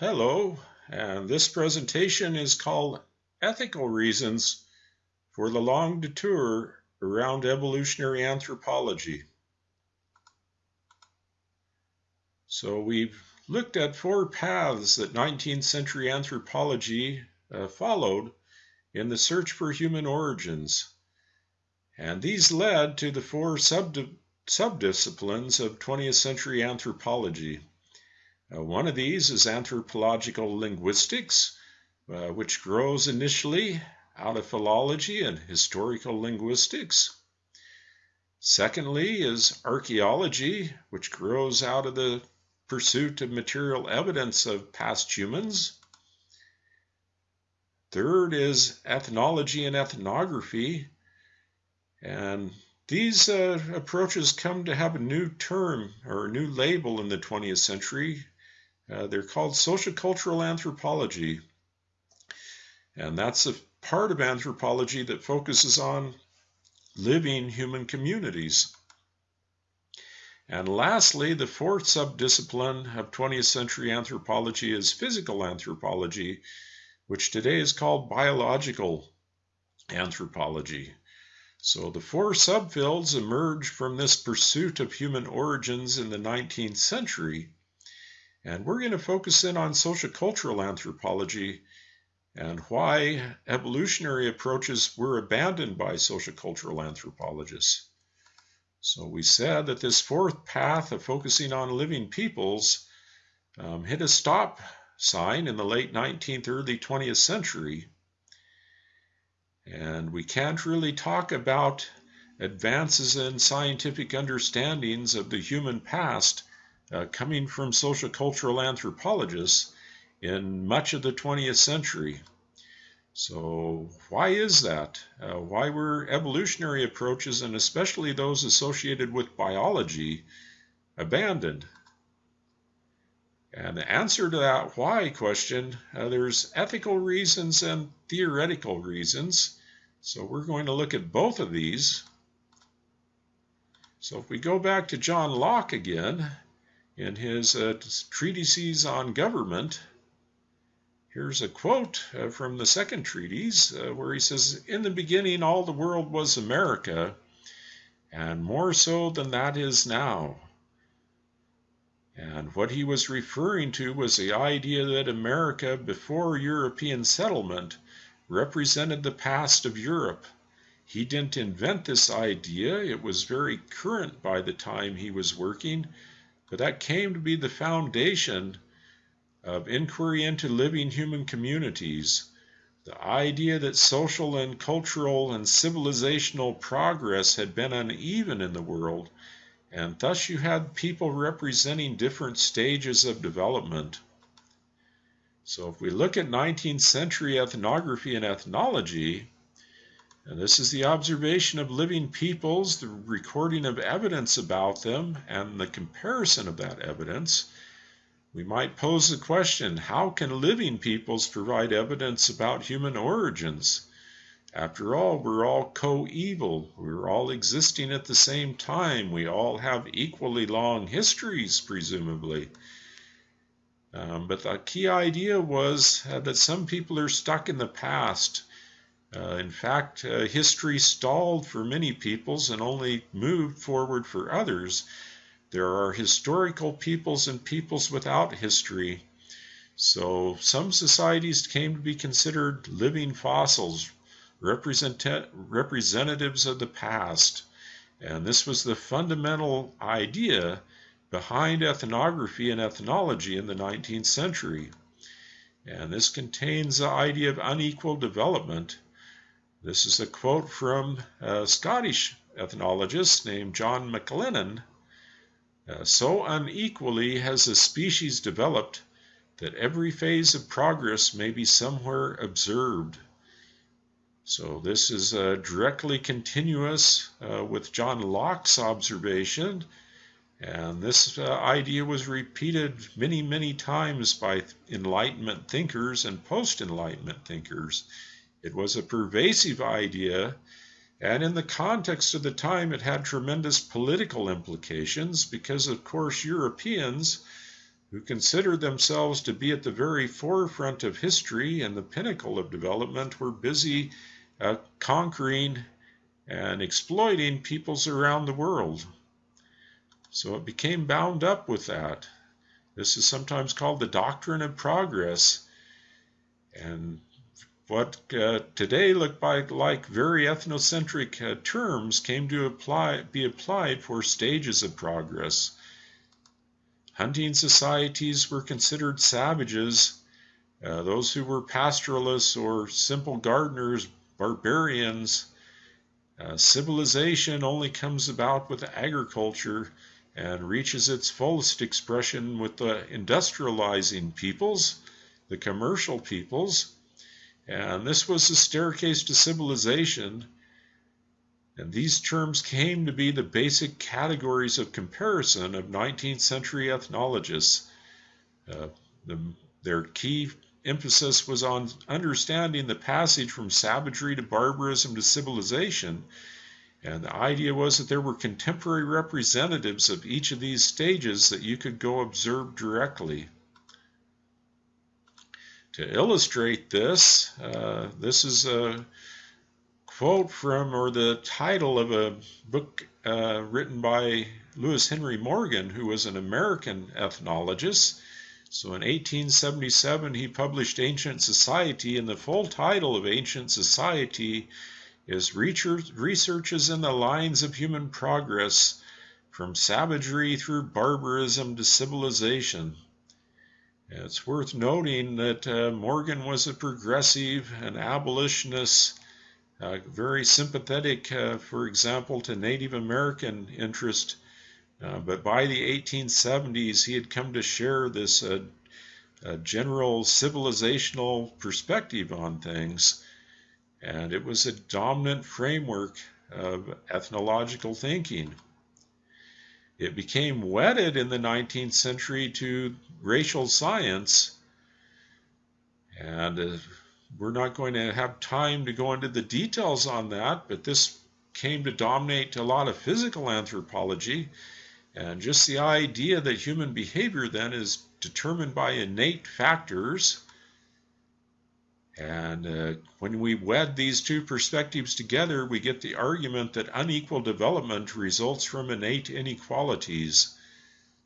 Hello, and this presentation is called Ethical Reasons for the Long Detour Around Evolutionary Anthropology. So we've looked at four paths that 19th century anthropology uh, followed in the search for human origins. And these led to the four sub subdisciplines of 20th century anthropology. Uh, one of these is anthropological linguistics, uh, which grows initially out of philology and historical linguistics. Secondly is archaeology, which grows out of the pursuit of material evidence of past humans. Third is ethnology and ethnography, and these uh, approaches come to have a new term or a new label in the 20th century uh, they're called sociocultural anthropology. And that's a part of anthropology that focuses on living human communities. And lastly, the fourth subdiscipline of 20th century anthropology is physical anthropology, which today is called biological anthropology. So the four subfields emerged from this pursuit of human origins in the 19th century and we're going to focus in on sociocultural anthropology and why evolutionary approaches were abandoned by sociocultural anthropologists. So we said that this fourth path of focusing on living peoples um, hit a stop sign in the late 19th, early 20th century. And we can't really talk about advances in scientific understandings of the human past uh, coming from social cultural anthropologists in much of the 20th century. So, why is that? Uh, why were evolutionary approaches, and especially those associated with biology, abandoned? And the answer to that why question, uh, there's ethical reasons and theoretical reasons. So, we're going to look at both of these. So, if we go back to John Locke again, in his uh, treatises on government. Here's a quote uh, from the second treatise uh, where he says, In the beginning, all the world was America, and more so than that is now. And what he was referring to was the idea that America, before European settlement, represented the past of Europe. He didn't invent this idea, it was very current by the time he was working but that came to be the foundation of inquiry into living human communities. The idea that social and cultural and civilizational progress had been uneven in the world, and thus you had people representing different stages of development. So if we look at 19th century ethnography and ethnology, and this is the observation of living peoples, the recording of evidence about them, and the comparison of that evidence. We might pose the question how can living peoples provide evidence about human origins? After all, we're all coeval. We're all existing at the same time. We all have equally long histories, presumably. Um, but the key idea was that some people are stuck in the past uh, in fact, uh, history stalled for many peoples and only moved forward for others. There are historical peoples and peoples without history. So some societies came to be considered living fossils, represent representatives of the past. And this was the fundamental idea behind ethnography and ethnology in the 19th century. And this contains the idea of unequal development this is a quote from a Scottish ethnologist named John McLennan. Uh, so unequally has the species developed that every phase of progress may be somewhere observed. So this is uh, directly continuous uh, with John Locke's observation, and this uh, idea was repeated many, many times by Enlightenment thinkers and post-Enlightenment thinkers. It was a pervasive idea, and in the context of the time, it had tremendous political implications because, of course, Europeans who considered themselves to be at the very forefront of history and the pinnacle of development, were busy uh, conquering and exploiting peoples around the world. So it became bound up with that. This is sometimes called the doctrine of progress. And what uh, today look like, like very ethnocentric uh, terms came to apply, be applied for stages of progress. Hunting societies were considered savages. Uh, those who were pastoralists or simple gardeners, barbarians. Uh, civilization only comes about with agriculture and reaches its fullest expression with the industrializing peoples, the commercial peoples and this was the staircase to civilization. And these terms came to be the basic categories of comparison of 19th century ethnologists. Uh, the, their key emphasis was on understanding the passage from savagery to barbarism to civilization. And the idea was that there were contemporary representatives of each of these stages that you could go observe directly. To illustrate this, uh, this is a quote from, or the title of a book uh, written by Lewis Henry Morgan, who was an American ethnologist. So in 1877, he published Ancient Society, and the full title of Ancient Society is Researches in the Lines of Human Progress from Savagery through Barbarism to Civilization. It's worth noting that uh, Morgan was a progressive, an abolitionist, uh, very sympathetic, uh, for example, to Native American interest. Uh, but by the 1870s, he had come to share this uh, general civilizational perspective on things. And it was a dominant framework of ethnological thinking. It became wedded in the 19th century to racial science, and uh, we're not going to have time to go into the details on that, but this came to dominate a lot of physical anthropology. And just the idea that human behavior then is determined by innate factors and uh, when we wed these two perspectives together, we get the argument that unequal development results from innate inequalities.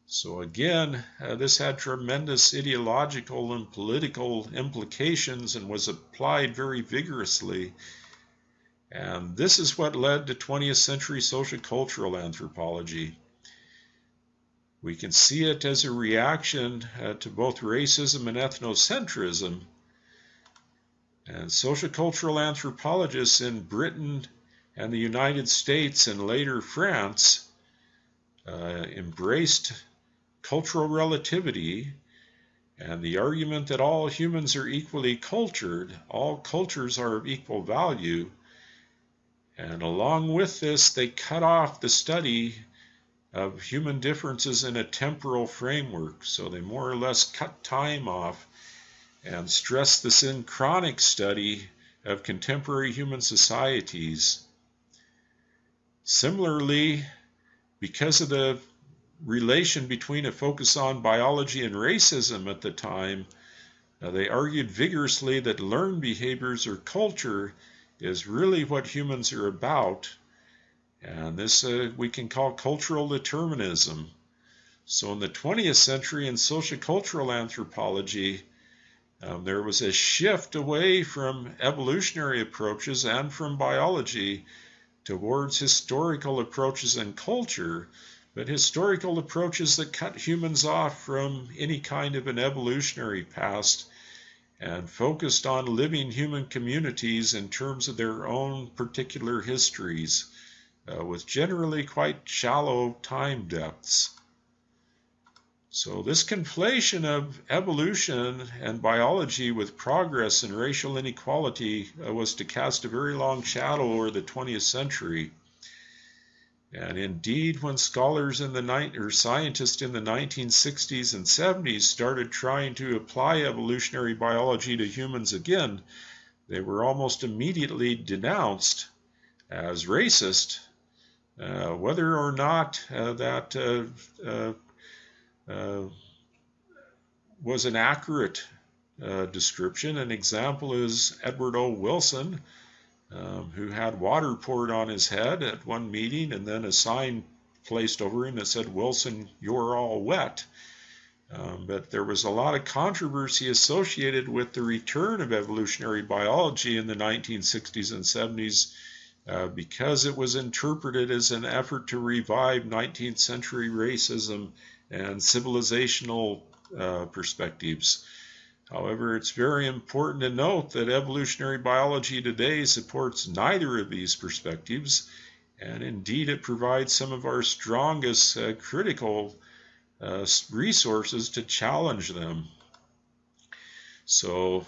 So, again, uh, this had tremendous ideological and political implications and was applied very vigorously. And this is what led to 20th century social cultural anthropology. We can see it as a reaction uh, to both racism and ethnocentrism and social cultural anthropologists in Britain and the United States and later France uh, embraced cultural relativity and the argument that all humans are equally cultured, all cultures are of equal value. And along with this, they cut off the study of human differences in a temporal framework. So they more or less cut time off and stress the synchronic study of contemporary human societies. Similarly, because of the relation between a focus on biology and racism at the time, uh, they argued vigorously that learned behaviors or culture is really what humans are about. And this uh, we can call cultural determinism. So in the 20th century in sociocultural anthropology, um, there was a shift away from evolutionary approaches and from biology towards historical approaches and culture, but historical approaches that cut humans off from any kind of an evolutionary past and focused on living human communities in terms of their own particular histories, uh, with generally quite shallow time depths. So, this conflation of evolution and biology with progress and racial inequality uh, was to cast a very long shadow over the 20th century. And indeed, when scholars in the ni- or scientists in the 1960s and 70s started trying to apply evolutionary biology to humans again, they were almost immediately denounced as racist, uh, whether or not uh, that uh uh, was an accurate uh, description. An example is Edward O. Wilson, um, who had water poured on his head at one meeting and then a sign placed over him that said, Wilson, you're all wet. Um, but there was a lot of controversy associated with the return of evolutionary biology in the 1960s and 70s uh, because it was interpreted as an effort to revive 19th century racism and civilizational uh, perspectives. However, it's very important to note that evolutionary biology today supports neither of these perspectives, and indeed it provides some of our strongest uh, critical uh, resources to challenge them. So,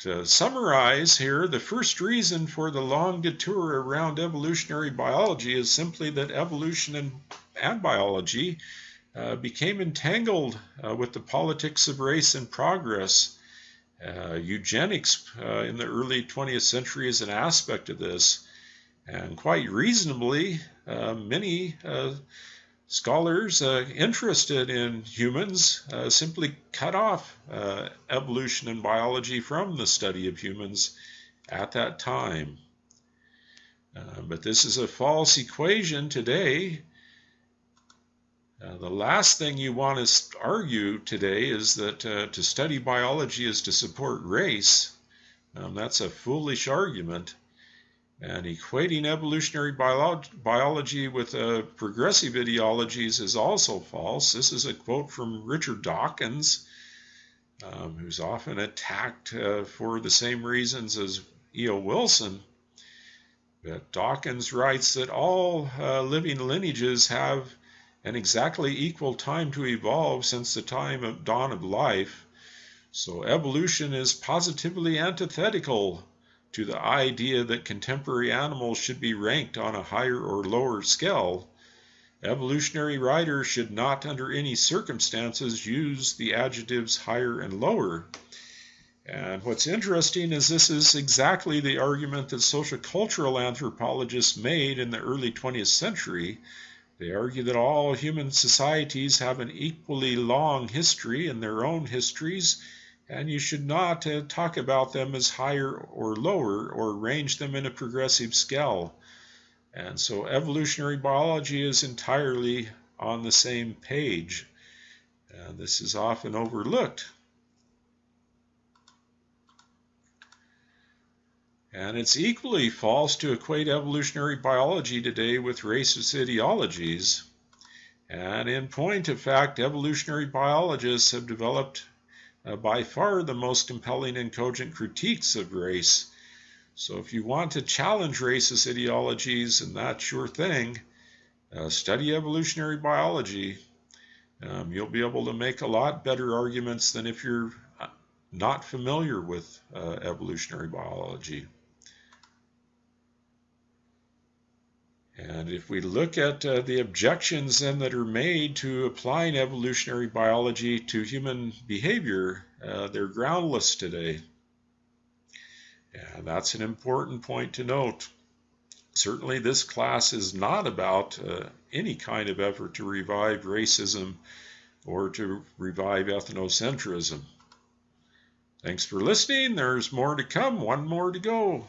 to summarize here, the first reason for the long detour around evolutionary biology is simply that evolution and, and biology uh, became entangled uh, with the politics of race and progress. Uh, eugenics uh, in the early 20th century is an aspect of this, and quite reasonably, uh, many uh, Scholars interested in humans simply cut off evolution and biology from the study of humans at that time. But this is a false equation today. Uh, the last thing you want to argue today is that uh, to study biology is to support race. Um, that's a foolish argument. And equating evolutionary bio biology with uh, progressive ideologies is also false. This is a quote from Richard Dawkins, um, who's often attacked uh, for the same reasons as E.O. Wilson. But Dawkins writes that all uh, living lineages have an exactly equal time to evolve since the time of dawn of life. So evolution is positively antithetical to the idea that contemporary animals should be ranked on a higher or lower scale, evolutionary writers should not under any circumstances use the adjectives higher and lower. And what's interesting is this is exactly the argument that social cultural anthropologists made in the early 20th century. They argue that all human societies have an equally long history in their own histories and you should not uh, talk about them as higher or lower or arrange them in a progressive scale. And so evolutionary biology is entirely on the same page. And this is often overlooked. And it's equally false to equate evolutionary biology today with racist ideologies. And in point of fact, evolutionary biologists have developed uh, by far the most compelling and cogent critiques of race. So if you want to challenge racist ideologies, and that's your thing, uh, study evolutionary biology. Um, you'll be able to make a lot better arguments than if you're uh, not familiar with uh, evolutionary biology. And if we look at uh, the objections then that are made to applying evolutionary biology to human behavior, uh, they're groundless today. And that's an important point to note. Certainly, this class is not about uh, any kind of effort to revive racism or to revive ethnocentrism. Thanks for listening. There's more to come, one more to go.